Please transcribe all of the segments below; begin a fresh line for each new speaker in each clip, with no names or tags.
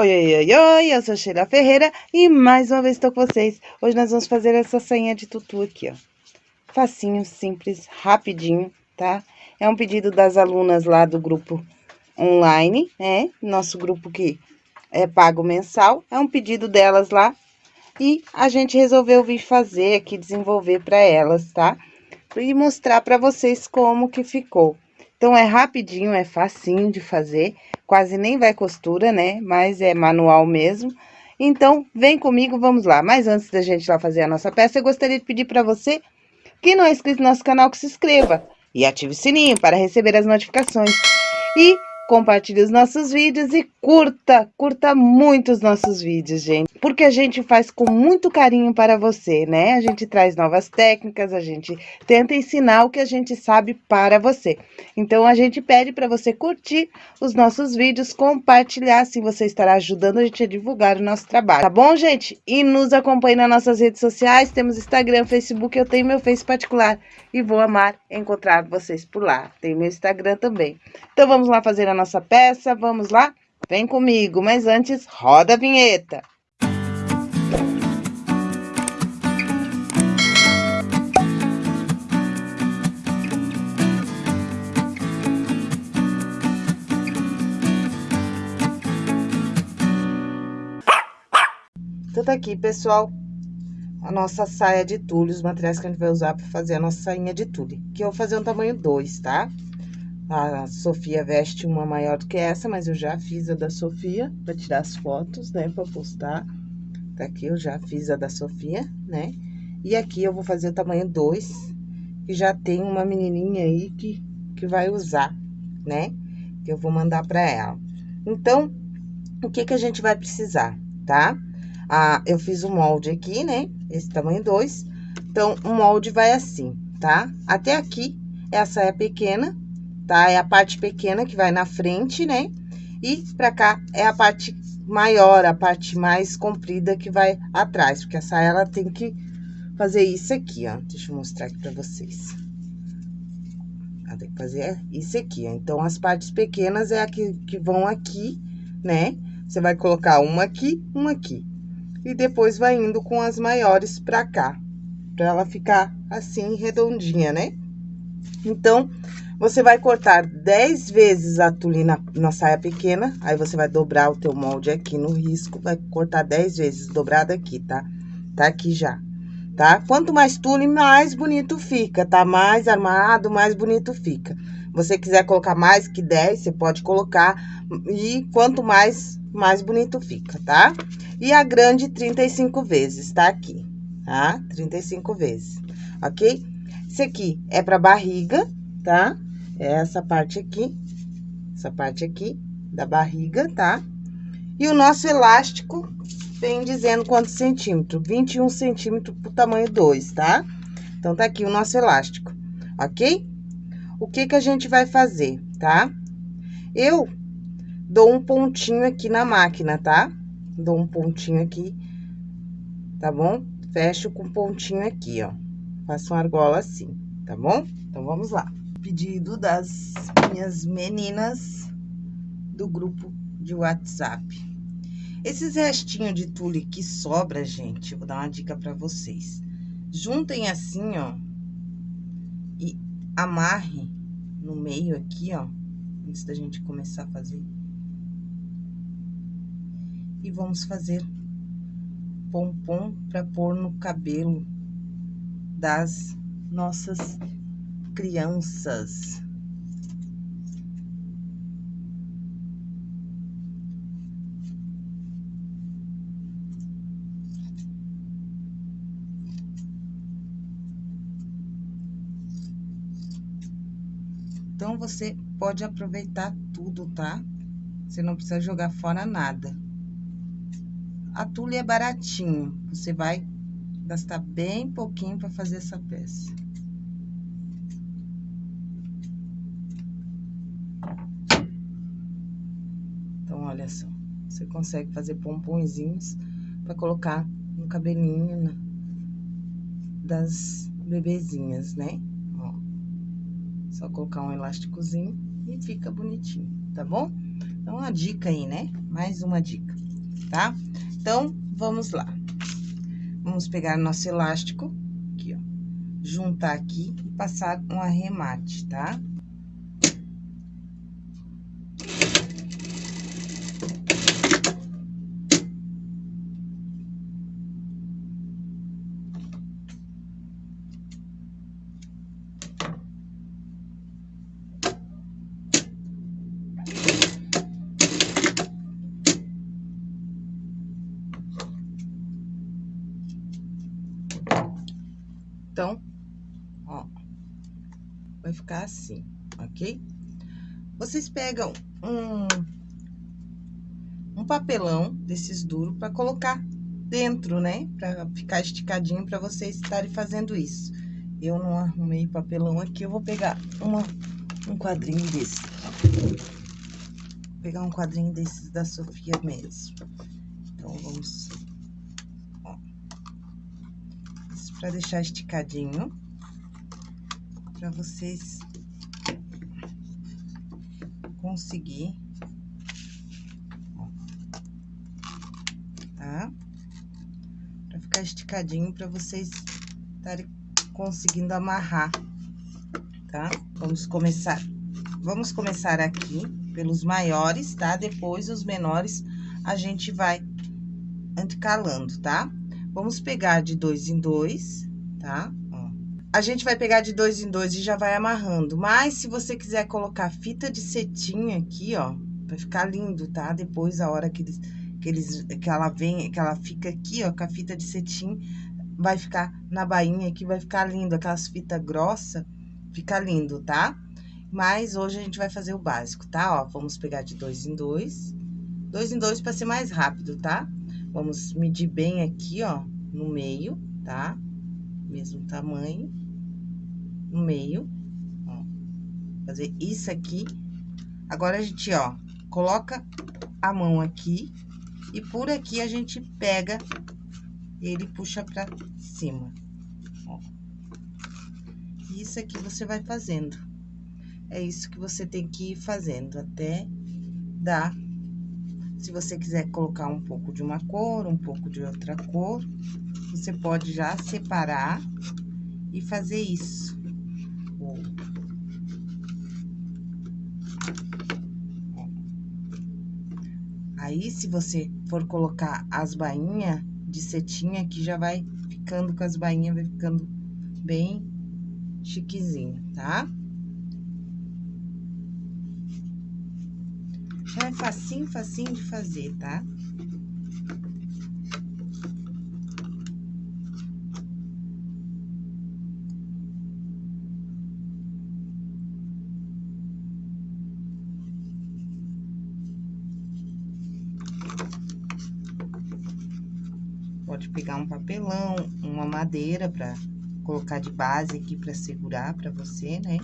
Oi, oi, oi, oi, eu sou Sheila Ferreira e mais uma vez estou com vocês. Hoje nós vamos fazer essa sainha de tutu aqui, ó. Facinho, simples, rapidinho, tá? É um pedido das alunas lá do grupo online, né? Nosso grupo que é pago mensal. É um pedido delas lá e a gente resolveu vir fazer aqui, desenvolver para elas, tá? E mostrar para vocês como que ficou. Então, é rapidinho, é facinho de fazer, quase nem vai costura, né? Mas é manual mesmo. Então, vem comigo, vamos lá. Mas antes da gente lá fazer a nossa peça, eu gostaria de pedir para você que não é inscrito no nosso canal, que se inscreva. E ative o sininho para receber as notificações. E compartilhe os nossos vídeos e curta, curta muito os nossos vídeos, gente. Porque a gente faz com muito carinho para você, né? A gente traz novas técnicas, a gente tenta ensinar o que a gente sabe para você. Então, a gente pede para você curtir os nossos vídeos, compartilhar, assim você estará ajudando a gente a divulgar o nosso trabalho, tá bom, gente? E nos acompanhe nas nossas redes sociais, temos Instagram, Facebook, eu tenho meu Face particular e vou amar encontrar vocês por lá. Tem meu Instagram também. Então, vamos lá fazer a nossa peça, vamos lá? Vem comigo, mas antes, roda a vinheta. Então, tá aqui, pessoal, a nossa saia de tule, os materiais que a gente vai usar para fazer a nossa sainha de tule. Que eu vou fazer um tamanho 2, tá? A Sofia veste uma maior do que essa, mas eu já fiz a da Sofia, para tirar as fotos, né, para postar. Tá aqui, eu já fiz a da Sofia, né? E aqui eu vou fazer o tamanho 2, que já tem uma menininha aí que, que vai usar, né? Que eu vou mandar para ela. Então, o que que a gente vai precisar, tá? Ah, eu fiz o molde aqui, né? Esse tamanho 2. Então, o molde vai assim, tá? Até aqui é a saia pequena, tá? É a parte pequena que vai na frente, né? E pra cá é a parte maior, a parte mais comprida que vai atrás, porque a saia, ela tem que fazer isso aqui, ó. Deixa eu mostrar aqui pra vocês. Ela tem que fazer isso aqui, ó. Então, as partes pequenas é a que, que vão aqui, né? Você vai colocar uma aqui, uma aqui. E depois vai indo com as maiores pra cá, pra ela ficar assim, redondinha, né? Então, você vai cortar 10 vezes a tule na, na saia pequena, aí você vai dobrar o teu molde aqui no risco, vai cortar 10 vezes dobrado aqui, tá? Tá aqui já, tá? Quanto mais tule, mais bonito fica, tá? Mais armado, mais bonito fica. Você quiser colocar mais que 10, você pode colocar, e quanto mais, mais bonito fica, tá? E a grande, 35 vezes, tá aqui, tá? 35 vezes, ok? Esse aqui é pra barriga, tá? É essa parte aqui, essa parte aqui da barriga, tá? E o nosso elástico vem dizendo quantos centímetros, 21 centímetros pro tamanho 2, tá? Então, tá aqui o nosso elástico, ok? O que que a gente vai fazer, tá? Eu dou um pontinho aqui na máquina, tá? Dou um pontinho aqui, tá bom? Fecho com pontinho aqui, ó. Faço uma argola assim, tá bom? Então, vamos lá pedido das minhas meninas do grupo de WhatsApp. Esses restinhos de tule que sobra, gente, vou dar uma dica para vocês. Juntem assim, ó, e amarre no meio aqui, ó, antes da gente começar a fazer. E vamos fazer pompom para pôr no cabelo das nossas crianças. Então, você pode aproveitar tudo, tá? Você não precisa jogar fora nada. A tule é baratinho, você vai gastar bem pouquinho para fazer essa peça. olha só. Você consegue fazer pomponzinhos para colocar no cabelinho das bebezinhas, né? Ó. Só colocar um elásticozinho e fica bonitinho, tá bom? Então, uma dica aí, né? Mais uma dica. tá? Então, vamos lá. Vamos pegar nosso elástico, aqui, ó, juntar aqui e passar um arremate, tá? Então, ó, vai ficar assim, ok? Vocês pegam um, um papelão desses duros para colocar dentro, né? Para ficar esticadinho para vocês estarem fazendo isso. Eu não arrumei papelão aqui, eu vou pegar uma, um quadrinho desse. Vou pegar um quadrinho desses da Sofia mesmo. Então, vamos para deixar esticadinho, para vocês conseguir, tá? Para ficar esticadinho, para vocês estarem conseguindo amarrar, tá? Vamos começar, vamos começar aqui pelos maiores, tá? Depois os menores a gente vai anticalando, tá? Vamos pegar de dois em dois, tá? Ó. A gente vai pegar de dois em dois e já vai amarrando. Mas, se você quiser colocar fita de cetim aqui, ó, vai ficar lindo, tá? Depois, a hora que eles, que eles, que ela vem, que ela fica aqui, ó, com a fita de cetim, vai ficar na bainha aqui, vai ficar lindo. Aquelas fitas grossas, fica lindo, tá? Mas, hoje a gente vai fazer o básico, tá? Ó, vamos pegar de dois em dois. Dois em dois para ser mais rápido, tá? Vamos medir bem aqui, ó, no meio, tá? Mesmo tamanho, no meio, ó. Fazer isso aqui. Agora, a gente, ó, coloca a mão aqui e por aqui a gente pega ele puxa pra cima, ó. Isso aqui você vai fazendo. É isso que você tem que ir fazendo até dar se você quiser colocar um pouco de uma cor, um pouco de outra cor, você pode já separar e fazer isso. Aí, se você for colocar as bainhas de cetim aqui, já vai ficando com as bainhas, vai ficando bem chiquezinho, tá? É facinho, facinho de fazer, tá? Pode pegar um papelão, uma madeira para colocar de base aqui para segurar para você, né?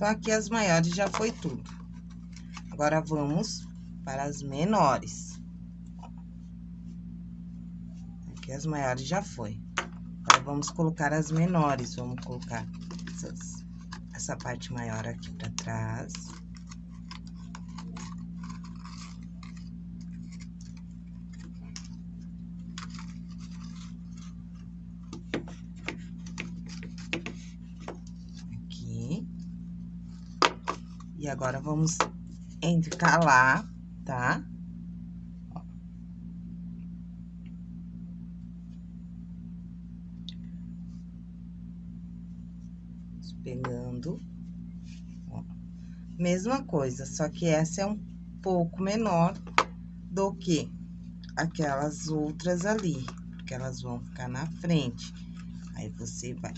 Então, aqui as maiores já foi tudo. Agora, vamos para as menores. Aqui as maiores já foi. Agora, vamos colocar as menores. Vamos colocar essas, essa parte maior aqui pra trás. E agora, vamos intercalar, tá? Pegando. Ó. Mesma coisa, só que essa é um pouco menor do que aquelas outras ali, porque elas vão ficar na frente. Aí, você vai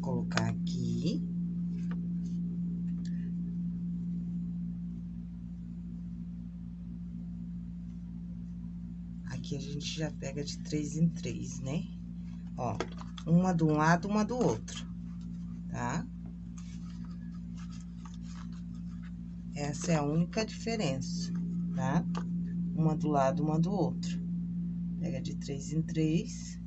colocar aqui. aqui a gente já pega de três em três, né? Ó, uma de um lado, uma do outro, tá? Essa é a única diferença, tá? Uma do lado, uma do outro. Pega de três em três.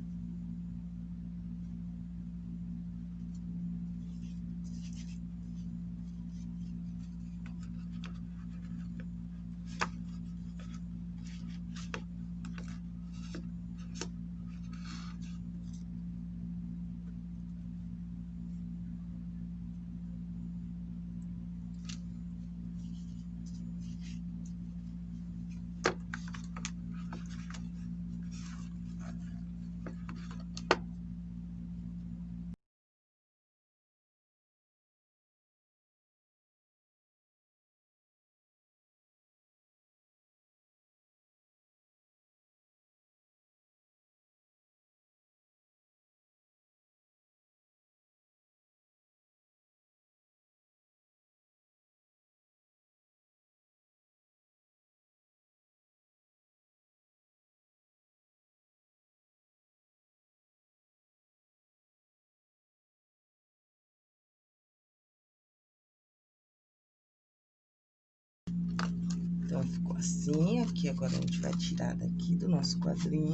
Então, ficou assim, aqui agora a gente vai tirar daqui do nosso quadrinho.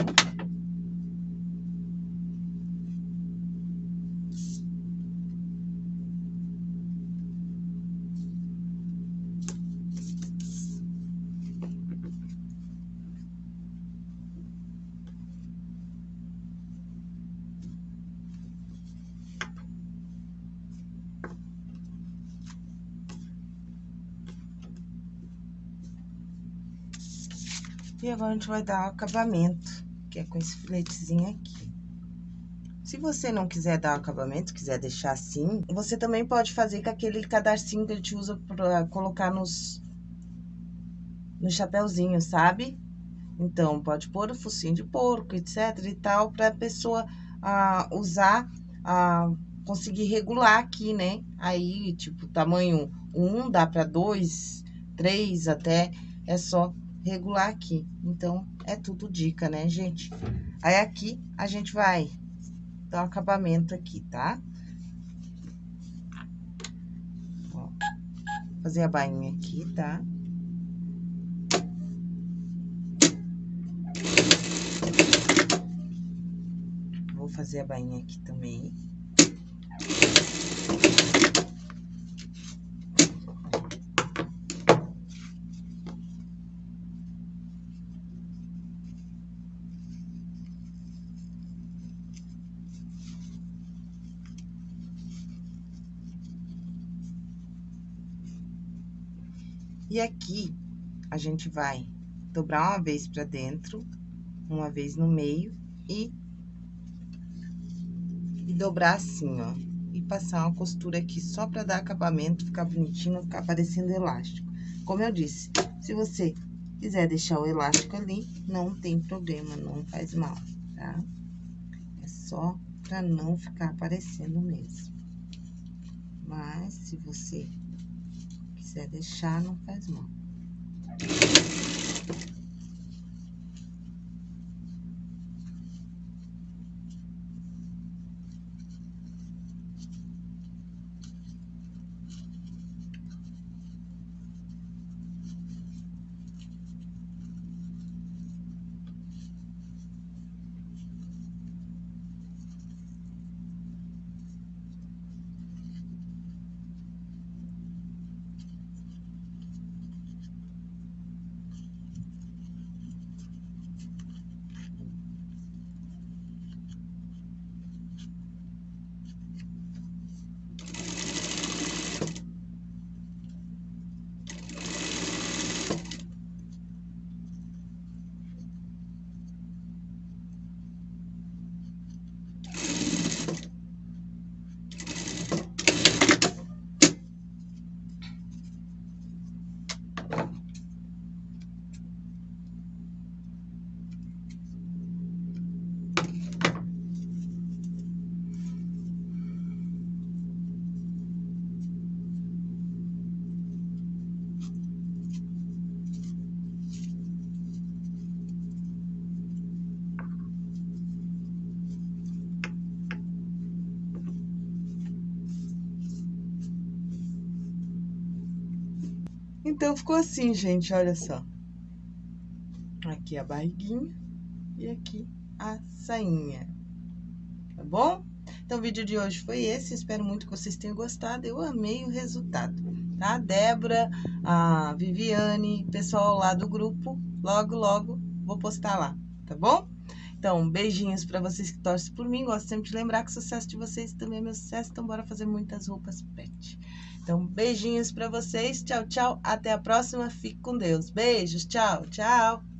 E agora, a gente vai dar o acabamento, que é com esse filetezinho aqui. Se você não quiser dar acabamento, quiser deixar assim, você também pode fazer com aquele cadarcinho que a gente usa pra colocar nos... No chapéuzinho, sabe? Então, pode pôr o focinho de porco, etc e tal, pra pessoa ah, usar, ah, conseguir regular aqui, né? Aí, tipo, tamanho 1 dá pra 2, 3 até, é só regular aqui. Então, é tudo dica, né, gente? Aí, aqui, a gente vai dar um acabamento aqui, tá? Ó, fazer a bainha aqui, tá? Vou fazer a bainha aqui também. E aqui, a gente vai dobrar uma vez pra dentro, uma vez no meio e... E dobrar assim, ó. E passar uma costura aqui só pra dar acabamento, ficar bonitinho, ficar parecendo elástico. Como eu disse, se você quiser deixar o elástico ali, não tem problema, não faz mal, tá? É só pra não ficar aparecendo mesmo. Mas, se você quiser deixar, não faz mal. Então, ficou assim, gente, olha só. Aqui a barriguinha e aqui a sainha, tá bom? Então, o vídeo de hoje foi esse, espero muito que vocês tenham gostado, eu amei o resultado, tá? Débora, a Viviane, pessoal lá do grupo, logo, logo vou postar lá, tá bom? Então, beijinhos para vocês que torcem por mim. Gosto sempre de lembrar que o sucesso de vocês também é meu sucesso. Então, bora fazer muitas roupas pet. Então, beijinhos para vocês. Tchau, tchau. Até a próxima. Fique com Deus. Beijos. Tchau, tchau.